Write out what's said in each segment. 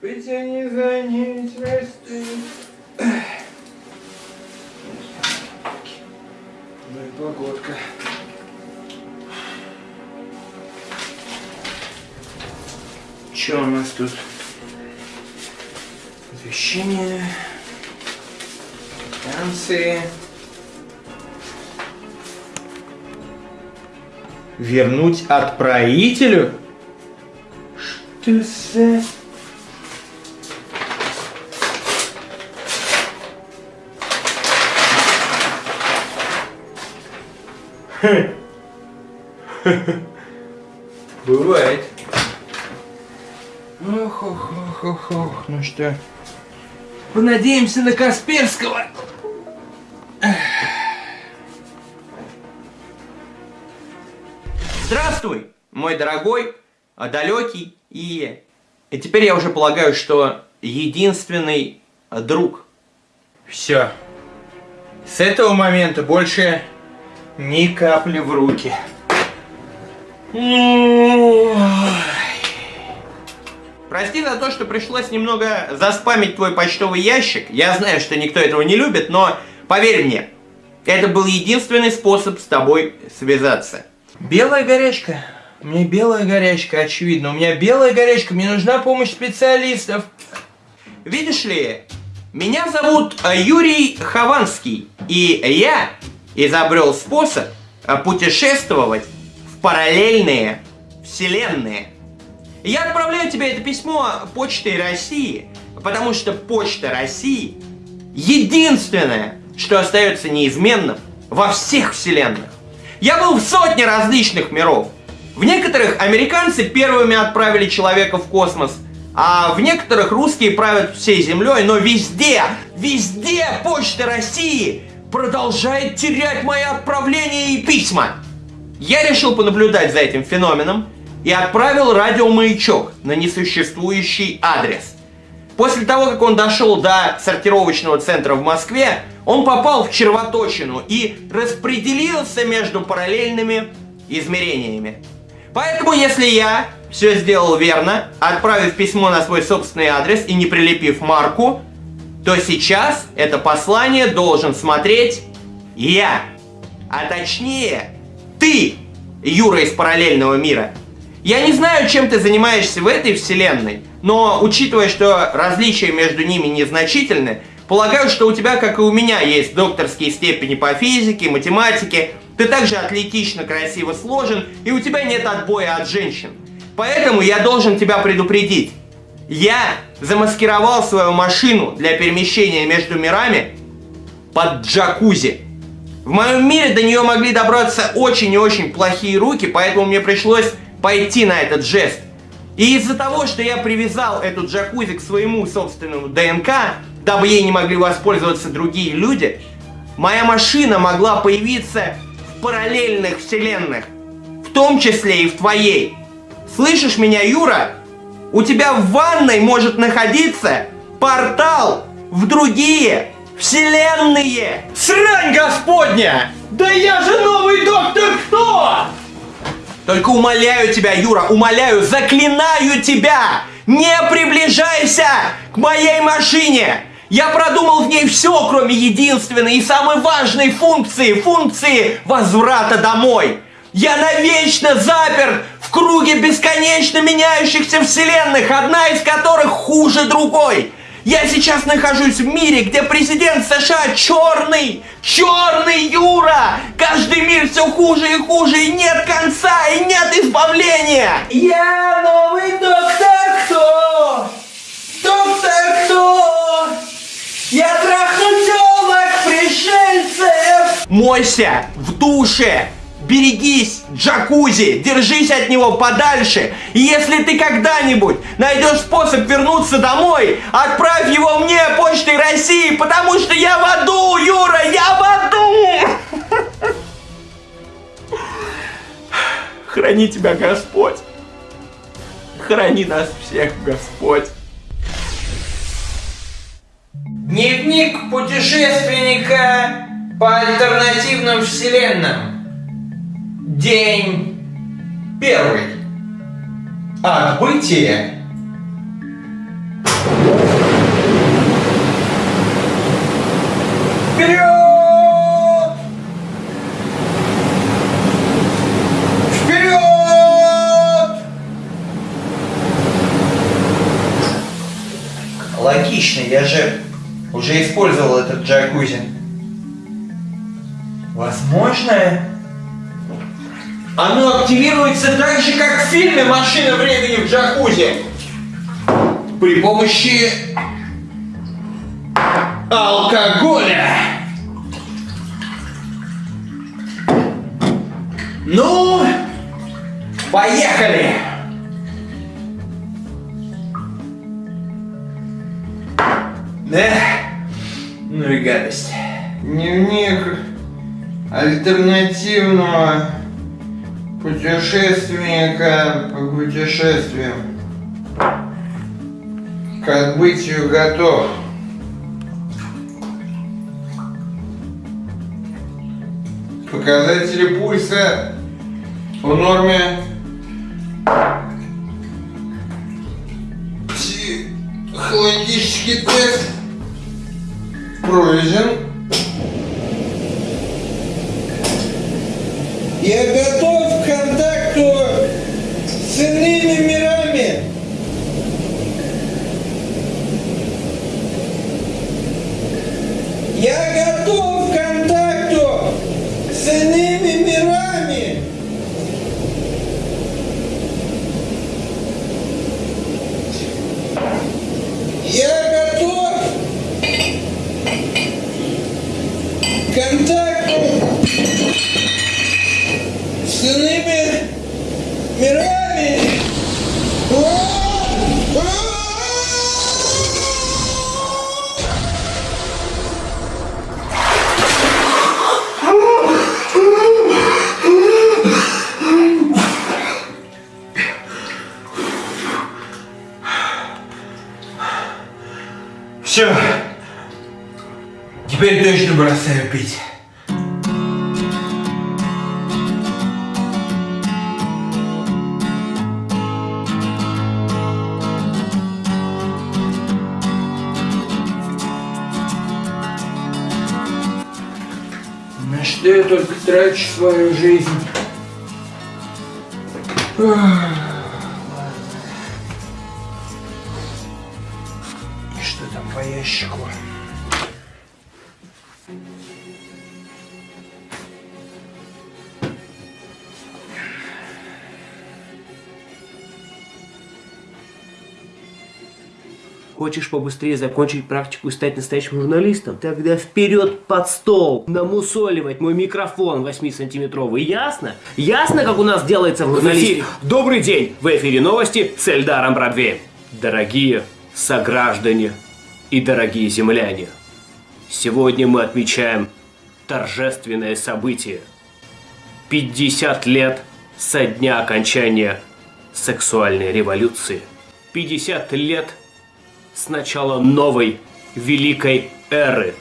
Потяни за нить, расти. Ну и погодка. Что у нас тут? Освещение. Танцы. Вернуть отправителю? Что за... Бывает. Ох, ох, ох, ох, ох. Ну что, понадеемся на Касперского. Здравствуй, мой дорогой, а далекий и... И теперь я уже полагаю, что единственный друг. Все. С этого момента больше ни капли в руки. Прости за то, что пришлось немного заспамить твой почтовый ящик. Я знаю, что никто этого не любит, но поверь мне, это был единственный способ с тобой связаться. Белая горячка. Мне белая горячка, очевидно. У меня белая горячка, мне нужна помощь специалистов. Видишь ли, меня зовут э, Юрий Хованский, и я изобрел способ э, путешествовать в параллельные вселенные. Я отправляю тебе это письмо почтой России, потому что почта России единственное, что остается неизменным во всех вселенных. Я был в сотне различных миров. В некоторых американцы первыми отправили человека в космос, а в некоторых русские правят всей землей, но везде, везде почта России продолжает терять мои отправления и письма. Я решил понаблюдать за этим феноменом и отправил радиомаячок на несуществующий адрес. После того, как он дошел до сортировочного центра в Москве, он попал в червоточину и распределился между параллельными измерениями. Поэтому, если я все сделал верно, отправив письмо на свой собственный адрес и не прилепив марку, то сейчас это послание должен смотреть я. А точнее, ты, Юра из параллельного мира. Я не знаю, чем ты занимаешься в этой вселенной, но учитывая, что различия между ними незначительны, полагаю, что у тебя, как и у меня, есть докторские степени по физике, математике, ты также атлетично красиво сложен, и у тебя нет отбоя от женщин. Поэтому я должен тебя предупредить. Я замаскировал свою машину для перемещения между мирами под джакузи. В моем мире до нее могли добраться очень и очень плохие руки, поэтому мне пришлось пойти на этот жест. И из-за того, что я привязал эту джакузи к своему собственному ДНК, дабы ей не могли воспользоваться другие люди, моя машина могла появиться в параллельных вселенных, в том числе и в твоей. Слышишь меня, Юра? У тебя в ванной может находиться портал в другие вселенные. Срань господня! Да я же новый доктор кто? Только умоляю тебя, Юра, умоляю, заклинаю тебя! Не приближайся к моей машине! Я продумал в ней все, кроме единственной и самой важной функции, функции возврата домой. Я навечно запер в круге бесконечно меняющихся вселенных, одна из которых хуже другой. Я сейчас нахожусь в мире, где президент США черный, черный Юра. Каждый мир все хуже и хуже, и нет конца, и нет избавления. Я новый доктор кто? Доктор кто? Я трахну телок пришельцев. Мойся в душе берегись, джакузи, держись от него подальше. И если ты когда-нибудь найдешь способ вернуться домой, отправь его мне почтой России, потому что я в аду, Юра, я в аду! Храни тебя Господь. Храни нас всех, Господь. Дневник путешественника по альтернативным вселенным. День первый. Отбытие. Вперед! Вперед! Логично, я же уже использовал этот джакузи. Возможно, оно активируется так же, как в фильме «Машина времени в джакузи». При помощи алкоголя. Ну, поехали! Эх, ну и гадость. Дневник альтернативного путешественника по путешествиям. К отбытию готов. Показатели пульса в норме. Психологический тест пройден. Я готов Я только трачу свою жизнь? Ах, Хочешь побыстрее закончить практику и стать настоящим журналистом? Тогда вперед под стол! Намусоливать мой микрофон 8-сантиметровый. Ясно? Ясно, как у нас делается в журналистике? Добрый день! В эфире новости с Эльдаром Бродвеем. Дорогие сограждане и дорогие земляне, сегодня мы отмечаем торжественное событие. 50 лет со дня окончания сексуальной революции. 50 лет с начала новой великой эры,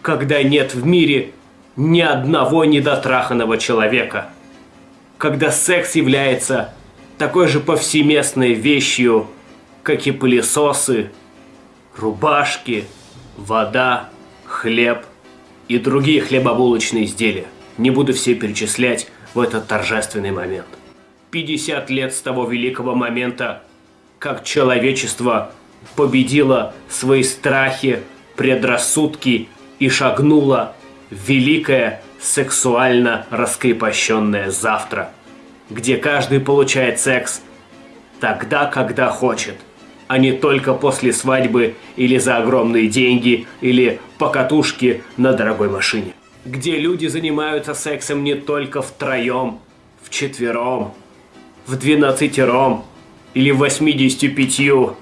когда нет в мире ни одного недотраханного человека, когда секс является такой же повсеместной вещью, как и пылесосы, рубашки, вода, хлеб и другие хлебобулочные изделия. Не буду все перечислять в этот торжественный момент. 50 лет с того великого момента, как человечество победило свои страхи, предрассудки и шагнуло в великое сексуально раскрепощенное завтра, где каждый получает секс тогда, когда хочет, а не только после свадьбы или за огромные деньги или покатушки на дорогой машине. Где люди занимаются сексом не только втроем, в в двенадцатером или в 85,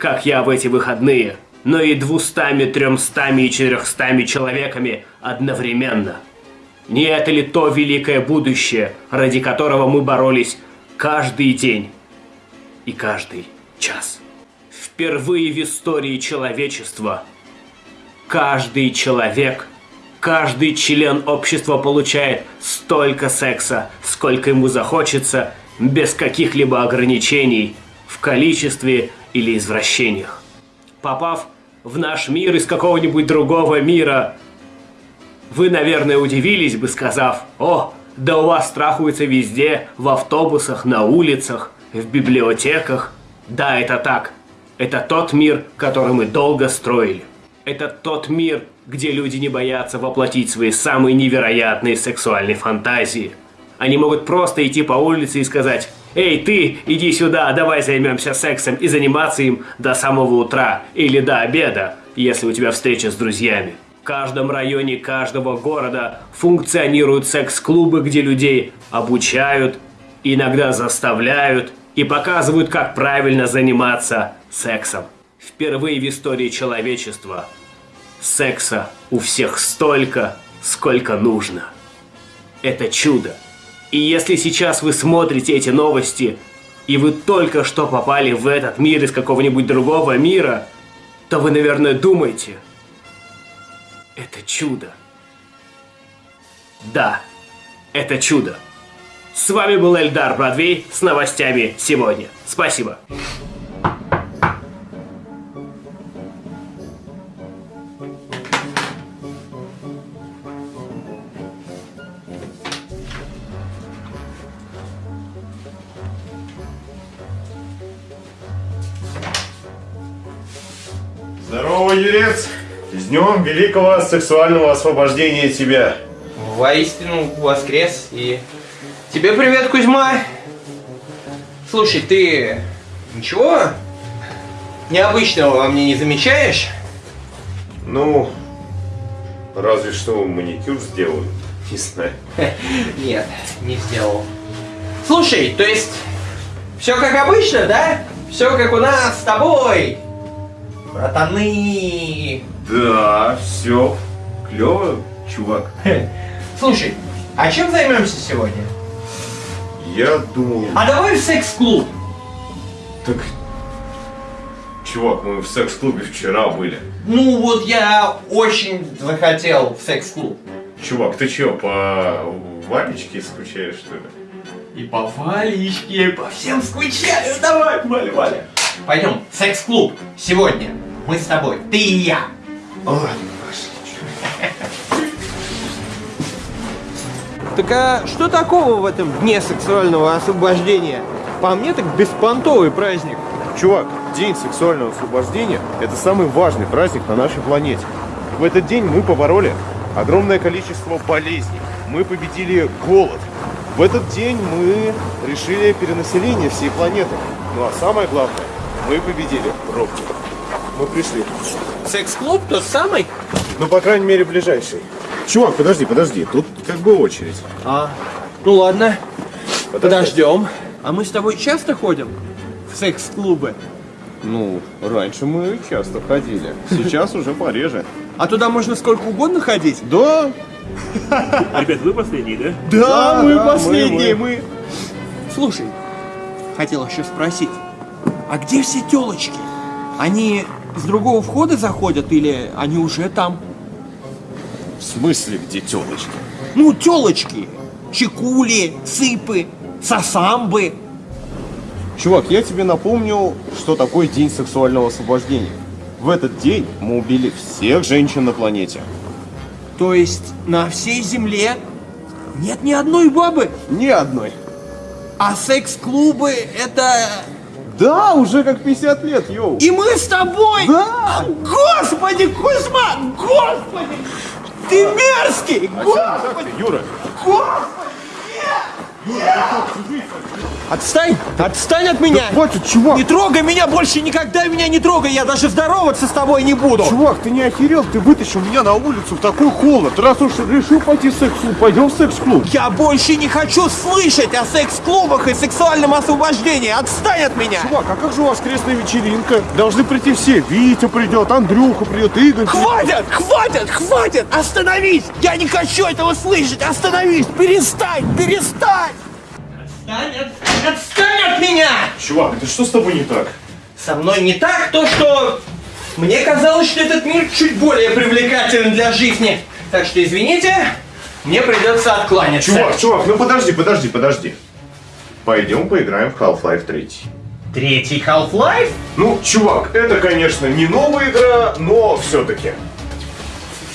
как я в эти выходные, но и двустами, тремстами и четырехстами человеками одновременно. Не это ли то великое будущее, ради которого мы боролись каждый день и каждый час? Впервые в истории человечества каждый человек, каждый член общества получает столько секса, сколько ему захочется, без каких-либо ограничений в количестве или извращениях. Попав в наш мир из какого-нибудь другого мира, вы, наверное, удивились бы, сказав, «О, да у вас страхуется везде, в автобусах, на улицах, в библиотеках». Да, это так. Это тот мир, который мы долго строили. Это тот мир, где люди не боятся воплотить свои самые невероятные сексуальные фантазии. Они могут просто идти по улице и сказать «Эй, ты, иди сюда, давай займемся сексом» и заниматься им до самого утра или до обеда, если у тебя встреча с друзьями. В каждом районе каждого города функционируют секс-клубы, где людей обучают, иногда заставляют и показывают, как правильно заниматься сексом. Впервые в истории человечества секса у всех столько, сколько нужно. Это чудо. И если сейчас вы смотрите эти новости, и вы только что попали в этот мир из какого-нибудь другого мира, то вы, наверное, думаете, это чудо. Да, это чудо. С вами был Эльдар Бродвей с новостями сегодня. Спасибо. С днем великого сексуального освобождения тебя! Воистину воскрес и... Тебе привет, Кузьма! Слушай, ты ничего необычного во мне не замечаешь? Ну, разве что маникюр сделаю. Не знаю. Нет, не сделал. Слушай, то есть все как обычно, да? Все как у нас с тобой. Братаны. Да, все. Клево, чувак. Слушай, а чем займемся сегодня? Я думал... А давай в секс-клуб. Так... Чувак, мы в секс-клубе вчера были. Ну вот я очень захотел в секс-клуб. Чувак, ты чё, по Валечке скучаешь, что ли? И по Валечке, и по всем скучаю. Давай, Валя, Валя. Пойдем, секс-клуб. Сегодня мы с тобой, ты и я. Так а что такого в этом дне сексуального освобождения? По мне так беспонтовый праздник. Чувак, День сексуального освобождения – это самый важный праздник на нашей планете. В этот день мы побороли огромное количество болезней. Мы победили голод. В этот день мы решили перенаселение всей планеты. Ну а самое главное, мы победили пробки. Мы пришли. Секс-клуб тот самый? Ну, по крайней мере, ближайший. Чувак, подожди, подожди. Тут как бы очередь. А, ну ладно, Подожди. подождем. А мы с тобой часто ходим в секс-клубы? Ну, раньше мы часто ходили. Сейчас уже пореже. А туда можно сколько угодно ходить? Да, Ребят, вы последние, да? Да, мы последние, мы, мы. Слушай, хотел еще спросить, а где все телочки? Они с другого входа заходят или они уже там? в смысле, где телочки? Ну, телочки. Чекули, цыпы, сосамбы. Чувак, я тебе напомню, что такое День сексуального освобождения. В этот день мы убили всех женщин на планете. То есть на всей земле нет ни одной бабы? Ни одной. А секс-клубы это... Да, уже как 50 лет, йоу. И мы с тобой! Да! Господи, Кузьма! Господи! Ты мерзкий! Господи! Юра, Отстань! Отстань от меня! хватит, чувак! Не трогай меня больше, никогда меня не трогай, я даже здороваться с тобой не буду! Чувак, ты не охерел? Ты вытащил меня на улицу в такой холод. Раз уж решил пойти в секс-клуб, пойдем в секс-клуб. Я больше не хочу слышать о секс-клубах и сексуальном освобождении! Отстань от меня! Чувак, а как же воскресная вечеринка? Должны прийти все. Витя придет, Андрюха придет, Игорь. Хватит! Хватит! Хватит! Остановись! Я не хочу этого слышать! Остановись! Перестань! Перестань! Отстань от, отстань от меня! Чувак, да что с тобой не так? Со мной не так то, что мне казалось, что этот мир чуть более привлекателен для жизни. Так что извините, мне придется откланяться. Чувак, чувак, ну подожди, подожди, подожди. Пойдем поиграем в Half-Life 3. Третий Half-Life? Ну, чувак, это, конечно, не новая игра, но все-таки.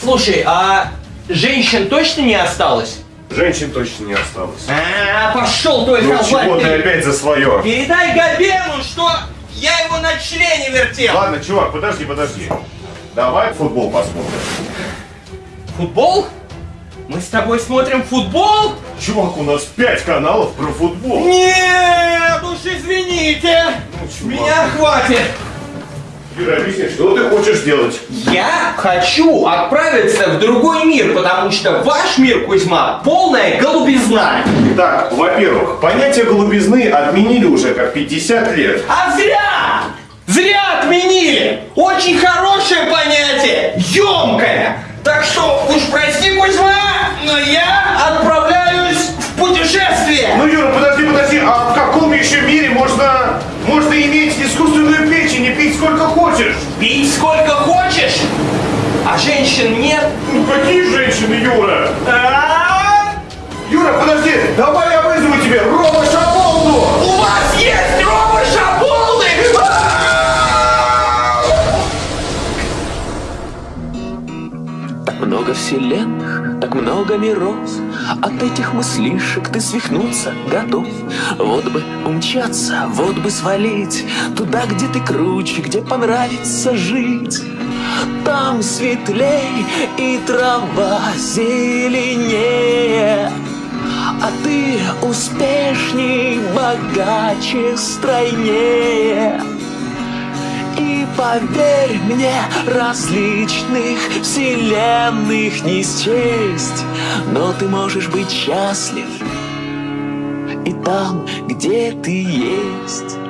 Слушай, а женщин точно не осталось? Женщин точно не осталось. А, пошел твой Ну чего ты 3. опять за свое? Передай Габену, что Я его на члене вертел! Ладно, чувак, подожди, подожди. Давай футбол посмотрим. Футбол? Мы с тобой смотрим футбол? Чувак, у нас пять каналов про футбол. Нет, уж извините! Ну, чувак. Меня хватит! Юра, объясни, что ты хочешь сделать? Я хочу отправиться в другой мир, потому что ваш мир, Кузьма, полная голубизна. Так, во-первых, понятие голубизны отменили уже как 50 лет. А зря! Зря отменили! Очень хорошее понятие, емкое. Так что уж прости, Кузьма, но я отправляюсь в путешествие. Ну, Юра, подожди, подожди, а в каком еще мире можно, можно иметь искусственную печень и пить сколько хочешь? Пить сколько хочешь, а женщин нет. Ну, какие женщины, Юра? А? Юра, подожди, давай я вызову тебе Рома Шаболду! У вас есть Рома Шаболды? Так много вселенных, так много миров От этих мыслишек ты свихнуться готов. Вот бы умчаться, вот бы свалить Туда, где ты круче, где понравится жить. Там светлей и трава зеленее. А ты успешней, богаче, стройнее поверь мне, различных вселенных не счесть, но ты можешь быть счастлив и там, где ты есть.